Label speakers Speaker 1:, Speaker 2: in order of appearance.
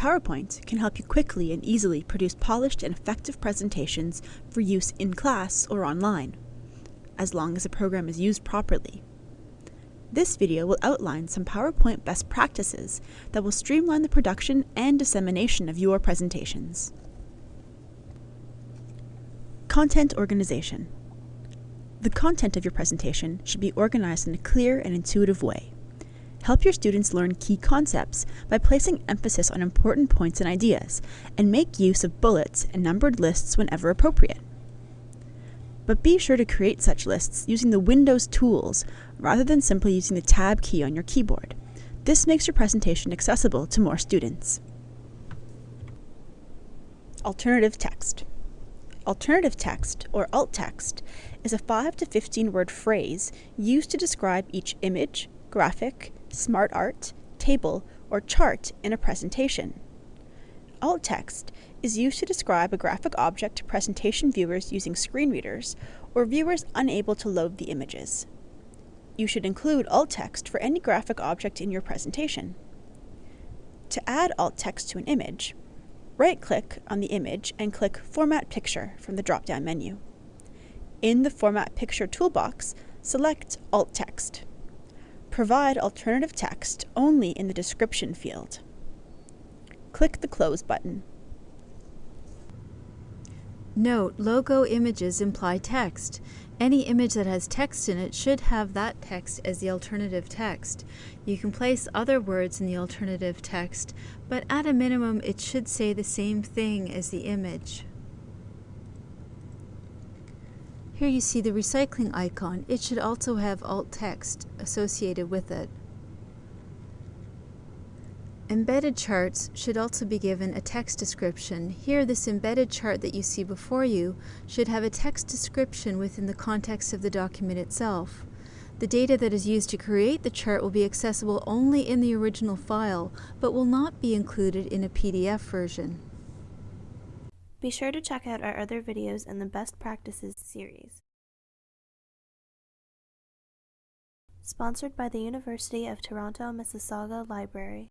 Speaker 1: PowerPoint can help you quickly and easily produce polished and effective presentations for use in class or online, as long as the program is used properly. This video will outline some PowerPoint best practices that will streamline the production and dissemination of your presentations. Content organization. The content of your presentation should be organized in a clear and intuitive way. Help your students learn key concepts by placing emphasis on important points and ideas, and make use of bullets and numbered lists whenever appropriate. But be sure to create such lists using the Windows tools rather than simply using the Tab key on your keyboard. This makes your presentation accessible to more students. Alternative text. Alternative text, or alt text, is a 5 to 15 word phrase used to describe each image, graphic, smart art, table, or chart in a presentation. Alt text is used to describe a graphic object to presentation viewers using screen readers or viewers unable to load the images. You should include alt text for any graphic object in your presentation. To add alt text to an image, Right-click on the image and click Format Picture from the drop-down menu. In the Format Picture toolbox, select Alt Text. Provide alternative text only in the description field. Click the Close button.
Speaker 2: Note, logo images imply text. Any image that has text in it should have that text as the alternative text. You can place other words in the alternative text, but at a minimum it should say the same thing as the image. Here you see the recycling icon. It should also have alt text associated with it. Embedded charts should also be given a text description. Here, this embedded chart that you see before you should have a text description within the context of the document itself. The data that is used to create the chart will be accessible only in the original file, but will not be included in a PDF version.
Speaker 3: Be sure to check out our other videos in the Best Practices series. Sponsored by the University of Toronto Mississauga Library.